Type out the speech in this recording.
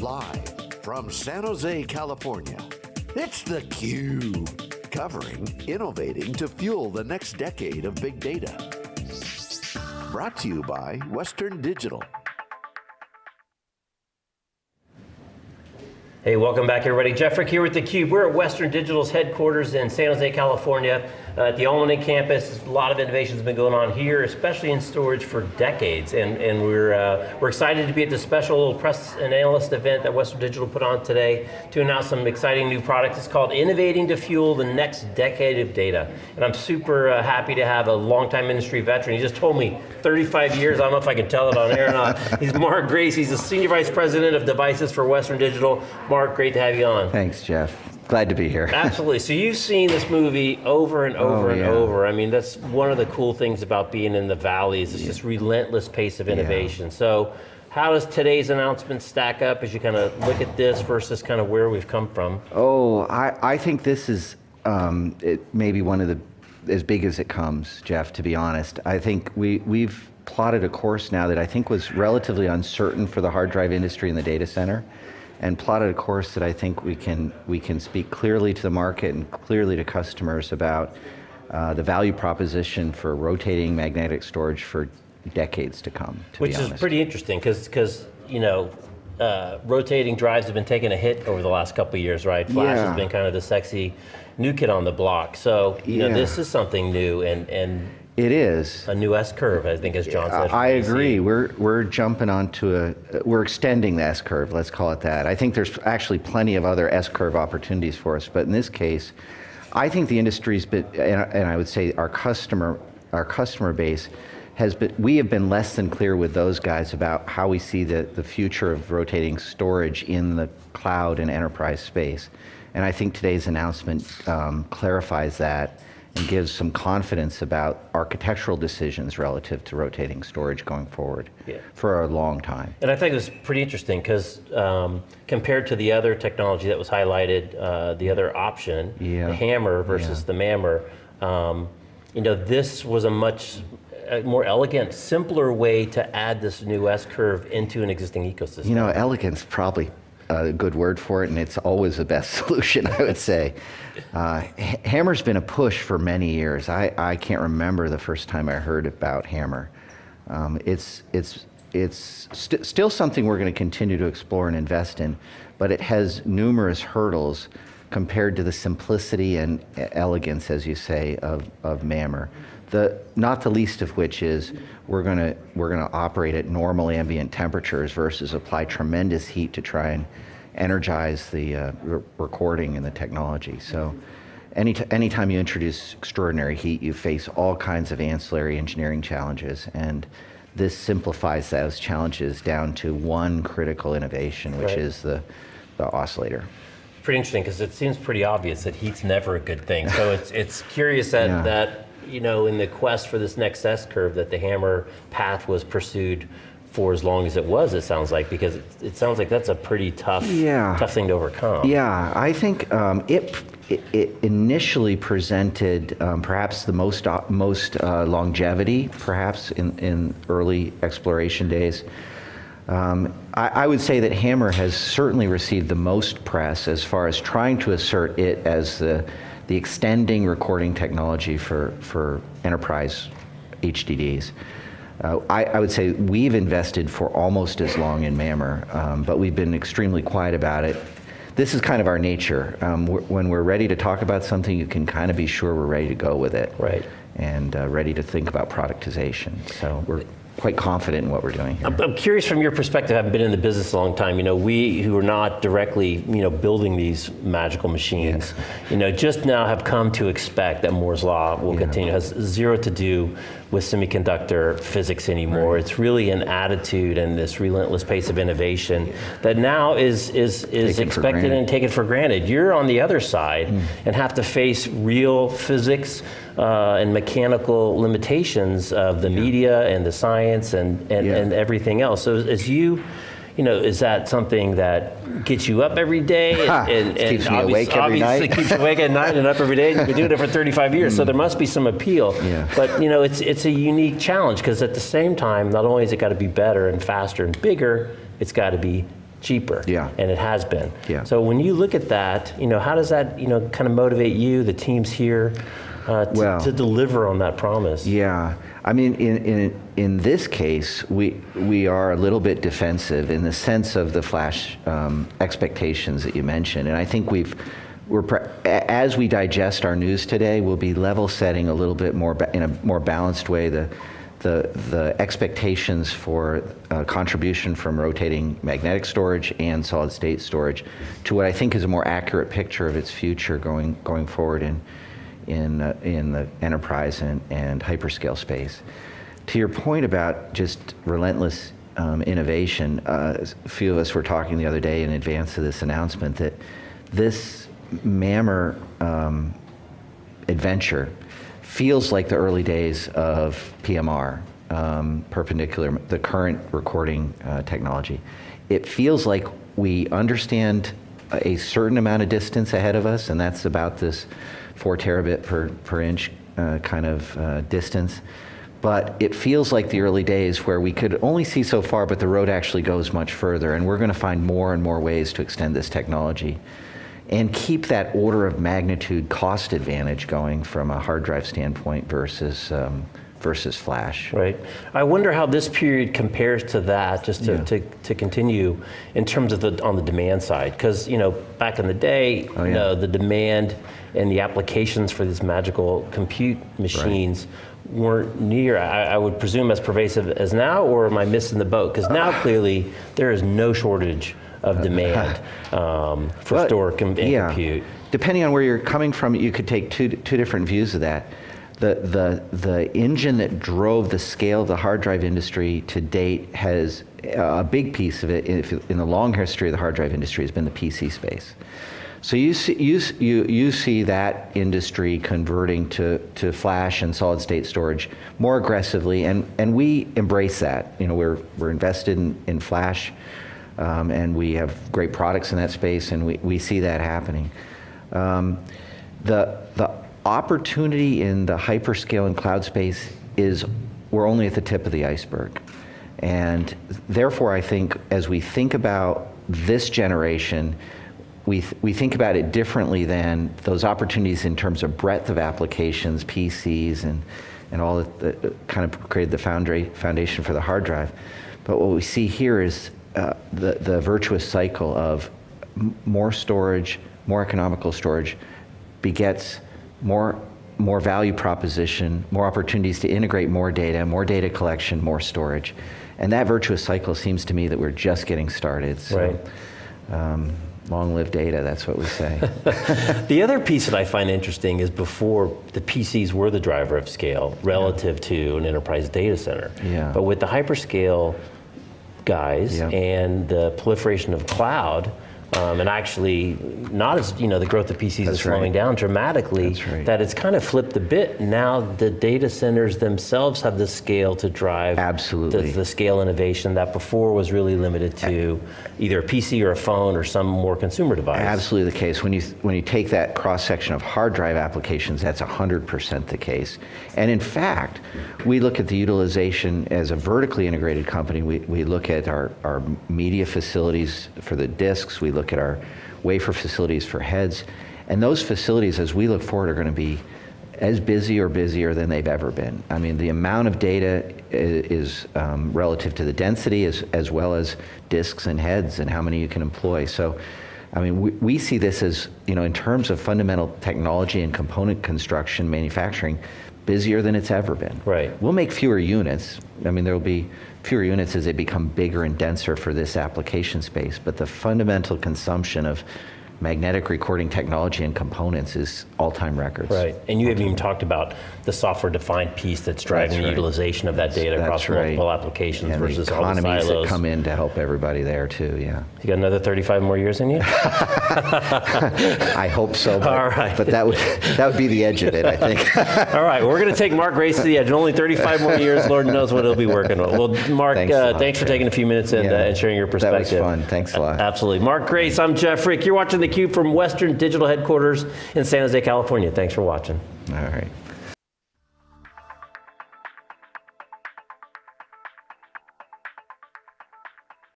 Live from San Jose, California, it's theCUBE. Covering innovating to fuel the next decade of big data. Brought to you by Western Digital. Hey, welcome back everybody. Jeff Frick here with theCUBE. We're at Western Digital's headquarters in San Jose, California. Uh, at the Almaden campus, a lot of innovation's been going on here, especially in storage for decades. And, and we're, uh, we're excited to be at this special little press and analyst event that Western Digital put on today to announce some exciting new products. It's called Innovating to Fuel the Next Decade of Data. And I'm super uh, happy to have a longtime industry veteran. He just told me 35 years, I don't know if I can tell it on air or not. He's Mark Grace, he's the Senior Vice President of Devices for Western Digital. Mark, great to have you on. Thanks, Jeff. Glad to be here. Absolutely, so you've seen this movie over and over oh, and yeah. over. I mean, that's one of the cool things about being in the valley is it's yeah. this relentless pace of innovation. Yeah. So, how does today's announcement stack up as you kind of look at this versus kind of where we've come from? Oh, I, I think this is um, it maybe one of the, as big as it comes, Jeff, to be honest. I think we, we've plotted a course now that I think was relatively uncertain for the hard drive industry and the data center and plotted a course that I think we can, we can speak clearly to the market and clearly to customers about uh, the value proposition for rotating magnetic storage for decades to come, to Which is pretty interesting, because you know, uh, rotating drives have been taking a hit over the last couple of years, right? Flash yeah. has been kind of the sexy new kid on the block. So, you yeah. know, this is something new and, and it is. A new S-curve, I think, as John said. I agree. We're, we're jumping onto a, we're extending the S-curve, let's call it that. I think there's actually plenty of other S-curve opportunities for us, but in this case, I think the industry's been, and, and I would say our customer, our customer base has been, we have been less than clear with those guys about how we see the, the future of rotating storage in the cloud and enterprise space. And I think today's announcement um, clarifies that and gives some confidence about architectural decisions relative to rotating storage going forward yeah. for a long time. And I think it was pretty interesting because um, compared to the other technology that was highlighted, uh, the other option, yeah. the HAMR versus yeah. the MAMR, um, you know, this was a much more elegant, simpler way to add this new S-curve into an existing ecosystem. You know, elegance probably a good word for it, and it's always the best solution, I would say. Uh, HAMR's been a push for many years. I, I can't remember the first time I heard about HAMR. Um, it's, it's, it's st still something we're going to continue to explore and invest in, but it has numerous hurdles compared to the simplicity and elegance, as you say, of, of MAMR. The, not the least of which is we're going to we're going to operate at normal ambient temperatures versus apply tremendous heat to try and energize the uh, re recording and the technology. So any anytime you introduce extraordinary heat, you face all kinds of ancillary engineering challenges. And this simplifies those challenges down to one critical innovation, which right. is the, the oscillator pretty interesting because it seems pretty obvious that heat's never a good thing. So it's it's curious that yeah. that you know, in the quest for this next S curve that the HAMR path was pursued for as long as it was, it sounds like, because it, it sounds like that's a pretty tough, yeah. tough thing to overcome. Yeah, I think um, it, it, it, initially presented um, perhaps the most, uh, most uh, longevity, perhaps in, in early exploration days. Um, I, I, would say that HAMR has certainly received the most press as far as trying to assert it as the the extending recording technology for, for enterprise HDDs. Uh, I, I, would say we've invested for almost as long in MAMR, um, but we've been extremely quiet about it. This is kind of our nature. Um, we're, when we're ready to talk about something, you can kind of be sure we're ready to go with it. Right. And uh, ready to think about productization. So we're quite confident in what we're doing here. I'm, curious from your perspective, having been in the business a long time, you know, we who are not directly, you know, building these magical machines, you know, just now have come to expect that Moore's Law will yeah. continue, has zero to do with semiconductor physics anymore. Right. It's really an attitude and this relentless pace of innovation that now is, is, is taken expected and taken for granted. You're on the other side mm. and have to face real physics uh, and mechanical limitations of the yeah. media and the science and, and, yeah. and everything else. So as you you know, is that something that gets you up every day and, and, and keeps me awake every night? keeps you awake at night and up every day. You've been doing it for 35 years, mm. so there must be some appeal. Yeah. But you know, it's it's a unique challenge because at the same time, not only has it got to be better and faster and bigger, it's got to be cheaper. Yeah. And it has been. Yeah. So when you look at that, you know, how does that, you know, kind of motivate you, the teams here, uh, to, Well- to deliver on that promise? Yeah, I mean, in, in, in this case, we, we are a little bit defensive in the sense of the flash um, expectations that you mentioned. And I think we've, we're, as we digest our news today, we'll be level setting a little bit more in a more balanced way the, the, the expectations for uh, contribution from rotating magnetic storage and solid state storage to what I think is a more accurate picture of its future going, going forward in, in, uh, in the enterprise and, and hyperscale space. To your point about just relentless um, innovation, uh, a few of us were talking the other day in advance of this announcement that this MAMR um, adventure feels like the early days of PMR, um, perpendicular, the current recording uh, technology. It feels like we understand a certain amount of distance ahead of us, and that's about this four terabit per, per inch uh, kind of uh, distance. But it feels like the early days where we could only see so far, but the road actually goes much further, and we're going to find more and more ways to extend this technology and keep that order of magnitude cost advantage going from a hard drive standpoint versus um, versus flash. Right. I wonder how this period compares to that, just to, Yeah. to, to continue in terms of the on the demand side. Because you know, back in the day, Oh, you know, the demand and the applications for these magical compute machines weren't near, I, I would presume, as pervasive as now, or am I missing the boat? Because now clearly there is no shortage of demand um, for Well, store com- and yeah. compute. Depending on where you're coming from, you could take two, two different views of that. The, the, the engine that drove the scale of the hard drive industry to date has a big piece of it in the long history of the hard drive industry has been the PC space. So you see, you, you, you see that industry converting to, to flash and solid state storage more aggressively, and, and we embrace that. You know, we're, we're invested in, in flash, um, and we have great products in that space, and we, we see that happening. Um, the, the opportunity in the hyperscale and cloud space is we're only at the tip of the iceberg. And therefore, I think as we think about this generation, we, th- we think about it differently than those opportunities in terms of breadth of applications, PCs, and, and all that, that kind of created the foundry, foundation for the hard drive. But what we see here is uh, the, the virtuous cycle of more storage, more economical storage begets more, more value proposition, more opportunities to integrate more data, more data collection, more storage. And that virtuous cycle seems to me that we're just getting started. So, Right. um, long live data, that's what we say. The other piece that I find interesting is before the PCs were the driver of scale relative to an enterprise data center. Yeah. But with the hyperscale guys Yeah. and the proliferation of cloud, um, and actually not as, you know, the growth of PCs is slowing right. down dramatically, right. that it's kind of flipped a bit. Now the data centers themselves have the scale to drive Absolutely. the, the scale innovation that before was really limited to either a PC or a phone or some more consumer device. Absolutely the case. When you, when you take that cross section of hard drive applications, that's 100% the case. And in fact, we look at the utilization as a vertically integrated company. We, we look at our, our media facilities for the disks, we look at our wafer facilities for heads. And those facilities, as we look forward, are going to be as busy or busier than they've ever been. I mean, the amount of data is um, relative to the density as, as well as disks and heads and how many you can employ. So, I mean, we, we see this as, you know, in terms of fundamental technology and component construction, manufacturing, busier than it's ever been. Right. We'll make fewer units. I mean, there will be fewer units as they become bigger and denser for this application space, but the fundamental consumption of magnetic recording technology and components is all-time records. Right, and you haven't even talked about the software-defined piece that's driving That's the right. utilization of that data That's across right. multiple applications And versus the all the economies that come in to help everybody there too, yeah. You got another 35 more years in you? I hope so, but, All right. but that would that would be the edge of it, I think. All right, we're going to take Mark Grace to the edge. Only 35 more years, Lord knows what he'll be working on. Well, Mark, Thanks uh, lot, thanks for taking a few minutes and, Yeah. uh, and sharing your perspective. That was fun. Thanks a lot. Absolutely. Mark Grace, I'm Jeff Frick. You're watching theCUBE from Western Digital Headquarters in San Jose, California. Thanks for watching. All right.